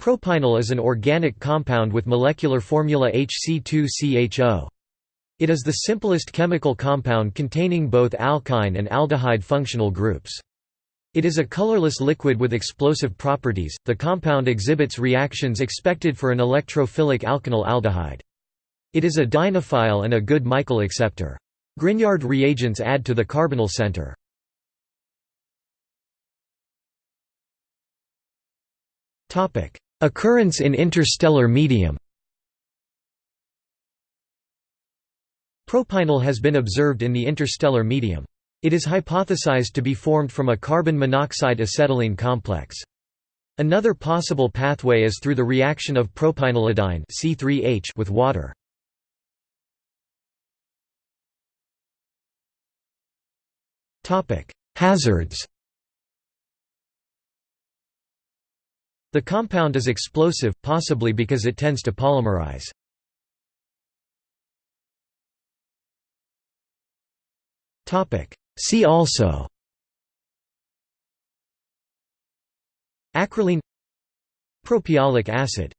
Propynal is an organic compound with molecular formula HC2CHO. It is the simplest chemical compound containing both alkyne and aldehyde functional groups. It is a colorless liquid with explosive properties. The compound exhibits reactions expected for an electrophilic alkynyl aldehyde. It is a dienophile and a good Michael acceptor. Grignard reagents add to the carbonyl center. Topic: Occurrence in interstellar medium Propynal has been observed in the interstellar medium. It is hypothesized to be formed from a carbon monoxide acetylene complex. Another possible pathway is through the reaction of propynylidyne C3H with water. Hazards The compound is explosive, possibly because it tends to polymerize. See also. Acrolein. Propiolic acid